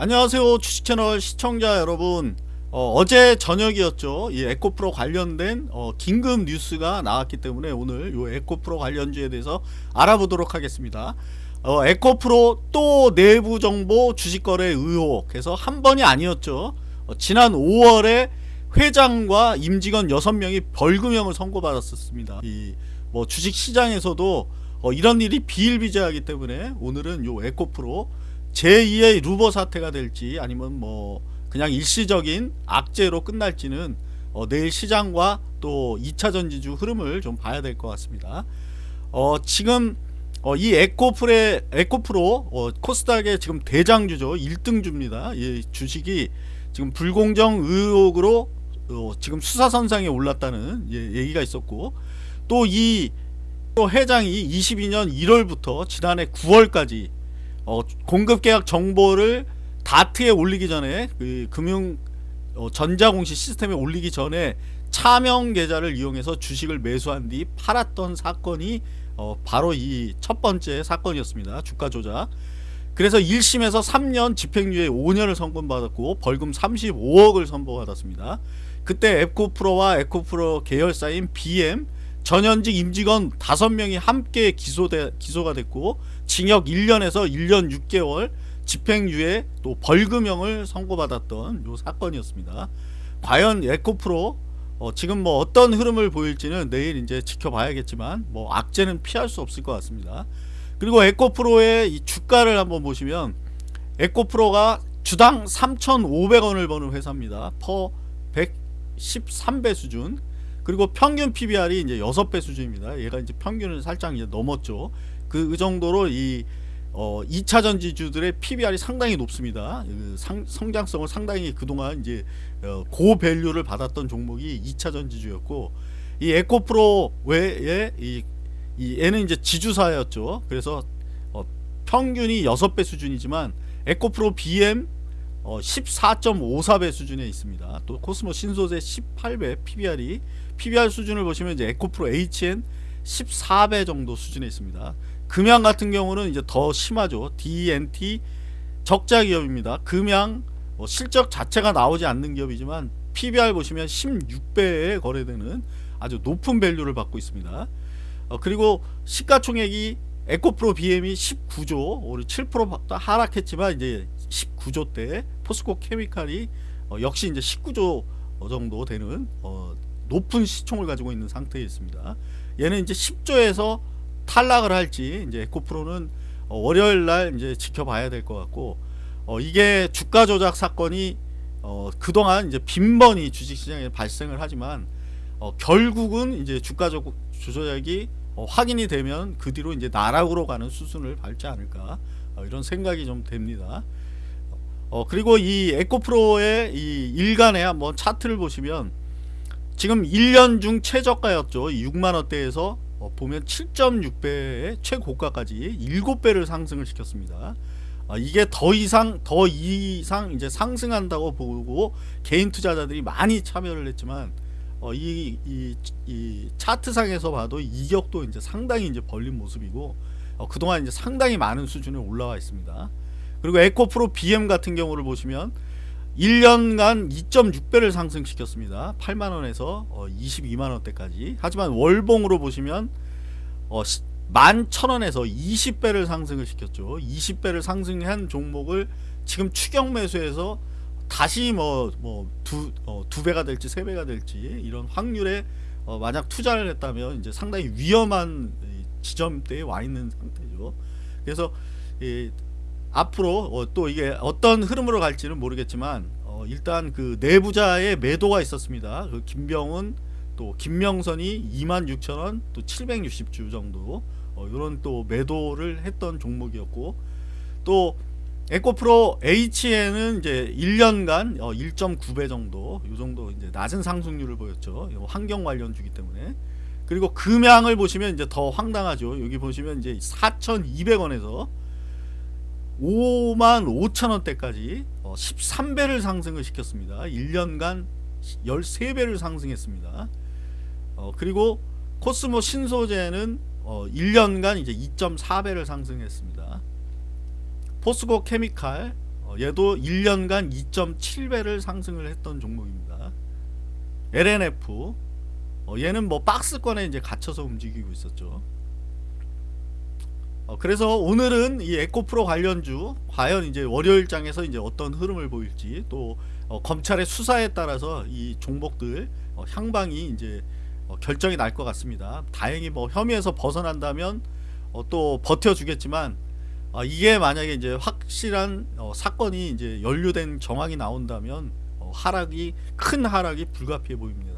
안녕하세요 주식채널 시청자 여러분. 어, 제 저녁이었죠. 이 에코프로 관련된 어, 긴급 뉴스가 나왔기 때문에 오늘 이 에코프로 관련주에 대해서 알아보도록 하겠습니다. 어, 에코프로 또 내부 정보 주식거래 의혹. 해서 한 번이 아니었죠. 어, 지난 5월에 회장과 임직원 6명이 벌금형을 선고받았었습니다. 이 뭐 주식시장에서도 어, 이런 일이 비일비재하기 때문에 오늘은 요 에코프로 제2의 루버 사태가 될지 아니면 뭐 그냥 일시적인 악재로 끝날지는 어 내일 시장과 또 2차 전지주 흐름을 좀 봐야 될 것 같습니다. 어 지금 어 이 에코프레 에코프로 어 코스닥의 지금 대장주죠. 1등주입니다. 이 주식이 지금 불공정 의혹으로 어 지금 수사선상에 올랐다는 예, 얘기가 있었고 또이 또 회장이 22년 1월부터 지난해 9월까지 어, 공급계약 정보를 다트에 올리기 전에 그 금융 어, 전자공시 시스템에 올리기 전에 차명 계좌를 이용해서 주식을 매수한 뒤 팔았던 사건이 어, 바로 이 첫 번째 사건이었습니다. 주가 조작. 그래서 1심에서 3년 집행유예 5년을 선고받았고 벌금 35억을 선고받았습니다. 그때 에코프로와 에코프로 계열사인 BM 전현직 임직원 5명이 함께 기소돼, 기소가 됐고 징역 1년에서 1년 6개월 집행유예 또 벌금형을 선고받았던 요 사건이었습니다. 과연 에코프로 어, 지금 뭐 어떤 흐름을 보일지는 내일 이제 지켜봐야겠지만 뭐 악재는 피할 수 없을 것 같습니다. 그리고 에코프로의 이 주가를 한번 보시면 에코프로가 주당 3,500원을 버는 회사입니다. 퍼 113배 수준. 그리고 평균 PBR이 이제 6배 수준입니다. 얘가 이제 평균을 살짝 이제 넘었죠. 그, 그 정도로 이 어, 2차 전 지주들의 PBR이 상당히 높습니다. 그 상, 성장성을 상당히 그동안 이제 어, 고밸류를 받았던 종목이 2차 전 지주였고 이 에코프로 외에 이, 이 얘는 이제 지주사였죠. 그래서 어, 평균이 6배 수준이지만 에코프로 BM 어, 14.54배 수준에 있습니다. 또 코스모 신소재 18배 PBR이 PBR 수준을 보시면 이제 에코프로 HN 14배 정도 수준에 있습니다. 금양 같은 경우는 이제 더 심하죠. DNT 적자 기업입니다. 금양 뭐 실적 자체가 나오지 않는 기업이지만 PBR 보시면 16배에 거래되는 아주 높은 밸류를 받고 있습니다. 어, 그리고 시가총액이 에코프로 BM이 19조, 우리 7% 하락했지만 이제 19조 대 포스코 케미칼이 어, 역시 이제 19조 정도 되는 어, 높은 시총을 가지고 있는 상태에 있습니다. 얘는 이제 10조에서 탈락을 할지 이제 에코프로는 어, 월요일 날 이제 지켜봐야 될 것 같고 어, 이게 주가 조작 사건이 어, 그동안 이제 빈번히 주식시장에 발생을 하지만 어, 결국은 이제 주가 조작이 어, 확인이 되면 그 뒤로 이제 나락으로 가는 수순을 밟지 않을까 어, 이런 생각이 좀 됩니다. 어, 그리고 이 에코프로의 이 일간의 한번 차트를 보시면 지금 1년 중 최저가였죠. 6만원대에서 어, 보면 7.6배의 최고가까지 7배를 상승을 시켰습니다. 어, 이게 더 이상 더 이상 이제 상승한다고 보고 개인 투자자들이 많이 참여를 했지만 어, 이, 이, 이 차트상에서 봐도 이격도 이제 상당히 이제 벌린 모습이고 어, 그동안 이제 상당히 많은 수준에 올라와 있습니다. 그리고 에코프로 BM 같은 경우를 보시면 1년간 2.6배를 상승시켰습니다. 8만원에서 어, 22만원대까지 하지만 월봉으로 보시면 어, 11,000원에서 20배를 상승을 시켰죠. 20배를 상승한 종목을 지금 추격 매수해서 다시 뭐 뭐두 어, 될지 세 배가 될지 이런 확률에 어, 만약 투자를 했다면 이제 상당히 위험한 지점대에 와 있는 상태죠. 그래서 이 앞으로 어, 또 이게 어떤 흐름으로 갈지는 모르겠지만 어, 일단 그 내부자의 매도가 있었습니다. 그 김병훈 또 김명선이 26,000원 또 760주 정도 어, 이런 또 매도를 했던 종목이었고 또 에코프로 H에는 이제 1년간 어, 1.9배 정도 이 정도 이제 낮은 상승률을 보였죠. 환경 관련주기 때문에 그리고 금양을 보시면 이제 더 황당하죠. 여기 보시면 이제 4,200원에서 5만 5천원대까지 13배를 어, 상승을 시켰습니다 1년간 13배를 상승했습니다 어, 그리고 코스모 신소재는 어, 1년간 이제 2.4배를 상승했습니다 포스코 케미칼 어, 얘도 1년간 2.7배를 상승을 했던 종목입니다. LNF 어, 얘는 뭐 박스권에 이제 갇혀서 움직이고 있었죠. 어, 그래서 오늘은 이 에코프로 관련주 과연 이제 월요일장에서 이제 어떤 흐름을 보일지 또 어, 검찰의 수사에 따라서 이 종목들 어, 향방이 이제 어, 결정이 날 것 같습니다. 다행히 뭐 혐의에서 벗어난다면 어, 또 버텨주겠지만 어, 이게 만약에 이제 확실한 어, 사건이 이제 연루된 정황이 나온다면 어, 하락이 큰 하락이 불가피해 보입니다.